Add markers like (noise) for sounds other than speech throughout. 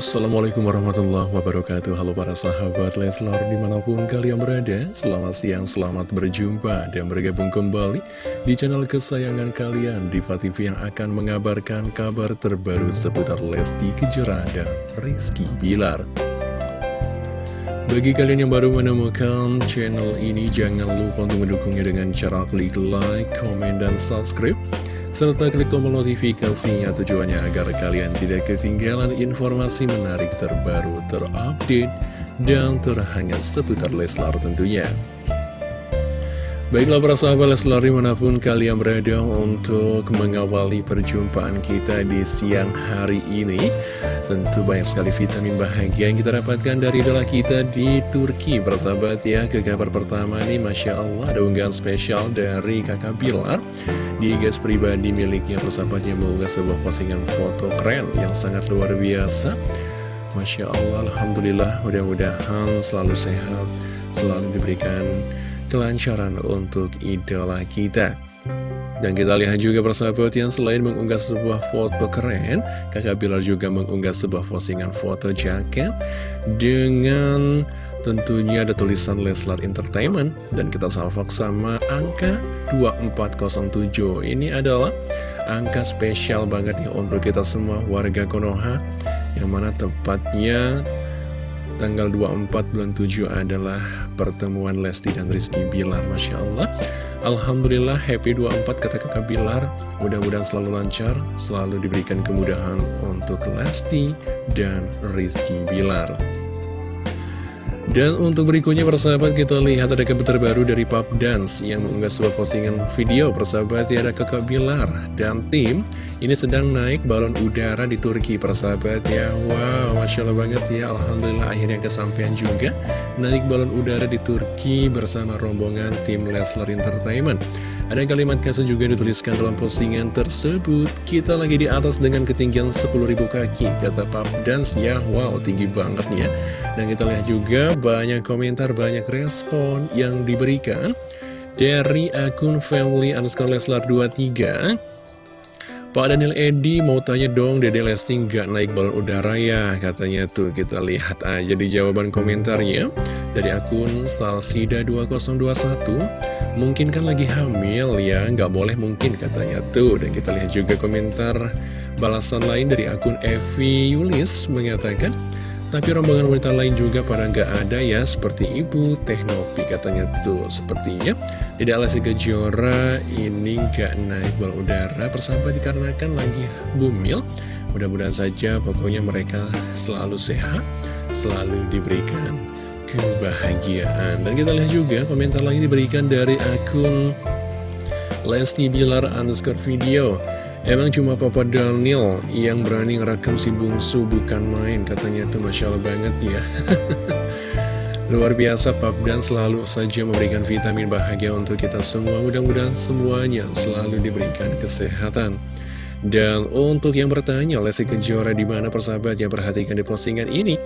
Assalamualaikum warahmatullahi wabarakatuh. Halo para sahabat Leslar di mana pun kalian berada Selamat siang, selamat berjumpa dan bergabung kembali Di channel kesayangan kalian Diva TV yang akan mengabarkan kabar terbaru seputar Lesti Kejora dan Rizky Bilar. Bagi kalian yang baru menemukan channel ini, jangan lupa untuk mendukungnya dengan cara klik like, komen, dan subscribe serta klik tombol notifikasinya. Tujuannya agar kalian tidak ketinggalan informasi menarik terbaru, terupdate, dan terhangat seputar Leslar tentunya. Baiklah para sahabat Leslar di mana pun kalian berada untuk mengawali perjumpaan kita di siang hari ini Tentu banyak sekali vitamin bahagia yang kita dapatkan dari idola kita di Turki. Persahabat ya, ke kabar pertama nih Masya Allah ada unggahan spesial dari kakak Bilar Di guys pribadi miliknya persahabatnya mengunggah sebuah postingan foto keren yang sangat luar biasa. Masya Allah, Alhamdulillah mudah-mudahan selalu sehat Selalu diberikan kelancaran untuk idola kita. Dan kita lihat juga persahabat yang selain mengunggah sebuah foto keren Kakak Bilar juga mengunggah sebuah postingan foto jaket Dengan tentunya ada tulisan Leslar Entertainment. Dan kita salvok sama angka 2407 Ini adalah angka spesial banget nih untuk kita semua warga Konoha. Yang mana tepatnya tanggal 24 bulan 7 adalah pertemuan Lesti dan Rizky Bilar. Masya Allah. Alhamdulillah happy 24 kata kakak Bilar. Mudah-mudahan selalu lancar Selalu diberikan kemudahan untuk Lesti dan Rizky Bilar dan untuk berikutnya persahabat kita lihat ada kabar terbaru dari Pop Dance yang mengunggah sebuah postingan video. Persahabat ya ada kakak Bilar dan tim ini sedang naik balon udara di Turki persahabat ya. Wow Masya Allah banget ya. Alhamdulillah akhirnya kesampaian juga. Naik balon udara di Turki bersama rombongan tim Leslar Entertainment ada kalimat caption juga dituliskan dalam postingan tersebut. Kita lagi di atas dengan ketinggian 10.000 kaki Kata Pop Dance ya Wow tinggi banget ya. Dan kita lihat juga banyak komentar, banyak respon yang diberikan Dari akun family underscore leslar 23 Pak Daniel Edi mau tanya dong Dede Lesti nggak naik balon udara ya? Katanya tuh kita lihat aja di jawaban komentarnya. Dari akun Salsida 2021 mungkin kan lagi hamil ya? Nggak boleh mungkin katanya tuh. Dan kita lihat juga komentar balasan lain dari akun Evi Yulis mengatakan tapi rombongan wanita lain juga pada nggak ada ya Seperti ibu Teknopi katanya tuh. Sepertinya Tidak Lesti Kejora ini nggak naik balon udara. Persahabat dikarenakan lagi bumil Mudah-mudahan saja pokoknya mereka selalu sehat Selalu diberikan kebahagiaan. Dan kita lihat juga komentar lagi diberikan dari akun Lesti Bilar underscore video. Emang cuma Papa Daniel yang berani ngerekam si bungsu bukan main Katanya tuh. Masya Allah banget ya (laughs) Luar biasa Pap dan selalu saja memberikan vitamin bahagia untuk kita semua Mudah-mudahan semuanya selalu diberikan kesehatan dan untuk yang bertanya, Lesti Kejora di mana persahabat ya perhatikan di postingan ini.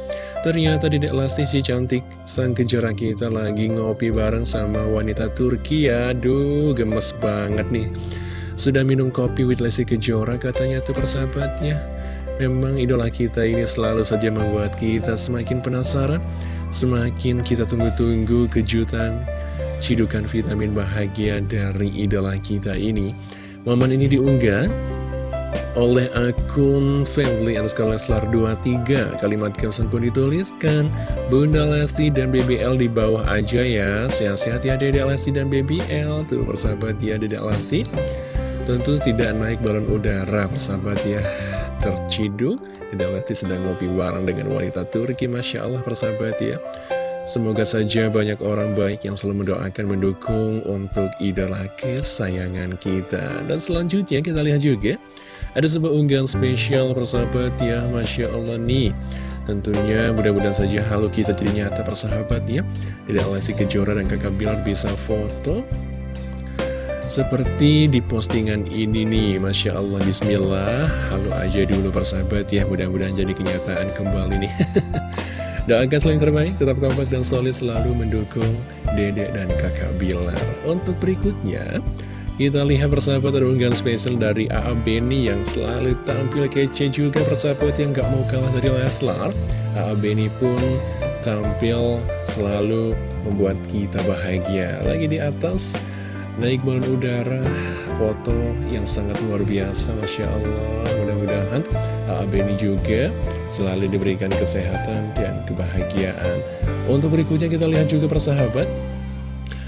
Ternyata Dedek Lesti si cantik sang Kejora kita lagi ngopi bareng sama wanita Turki. Aduh, gemes banget nih. Sudah minum kopi with Lesti Kejora katanya tuh persahabatnya Memang idola kita ini selalu saja membuat kita semakin penasaran Semakin kita tunggu-tunggu kejutan Cidukan vitamin bahagia dari idola kita ini Momen ini diunggah oleh akun family underscore Leslar 23 Kalimat caption pun dituliskan Bunda Lesti dan BBL di bawah aja ya. Sehat-sehat ya Dede Lesti dan BBL Tuh persahabat ya Dede Lesti. Tentu tidak naik balon udara, persahabat ya. Terciduk, tidak Lesti sedang ngopi bareng dengan wanita Turki, Masya Allah, persahabat ya. Semoga saja banyak orang baik yang selalu mendoakan, mendukung untuk idola kesayangan kita. Dan selanjutnya kita lihat juga, ada sebuah unggahan spesial persahabat ya, Masya Allah nih. Tentunya mudah-mudahan saja halu kita jadi nyata persahabat ya. Tidak Lesti Kejora dan kakak Bilar bisa foto seperti di postingan ini nih, Masya Allah, Bismillah Halo aja dulu persahabat ya, mudah-mudahan jadi kenyataan kembali nih (laughs) Doakan selain terbaik, tetap kompak dan solid selalu mendukung dedek dan kakak Bilar Untuk berikutnya, Kita lihat persahabat ada spesial dari A.A. Benny yang selalu tampil kece juga persahabat yang gak mau kalah dari Leslar. A.A. Benny pun tampil selalu membuat kita bahagia. Lagi di atas, naik balon udara, foto yang sangat luar biasa, Masya Allah. Mudah-mudahan A.A. Benny juga selalu diberikan kesehatan dan kebahagiaan. Untuk berikutnya kita lihat juga persahabat.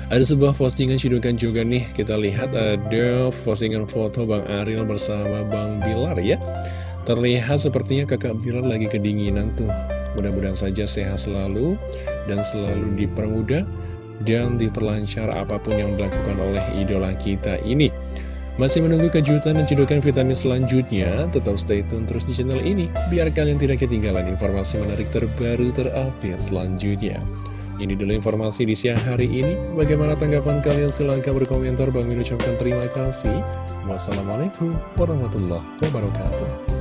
Ada sebuah postingan cidukan juga nih, kita lihat ada postingan foto Bang Ariel bersama Bang Bilar ya. Terlihat sepertinya kakak Bilar lagi kedinginan tuh. Mudah-mudahan saja sehat selalu dan selalu dipermudah dan diperlancar apa pun yang dilakukan oleh idola kita ini. Masih menunggu kejutan dan cedokan vitamin selanjutnya, tetap stay tune terus di channel ini, biar kalian tidak ketinggalan informasi menarik terbaru terupdate selanjutnya. Ini dulu informasi di siang hari ini. Bagaimana tanggapan kalian? Silahkan berkomentar. Bang ucapkan terima kasih. Wassalamualaikum warahmatullahi wabarakatuh.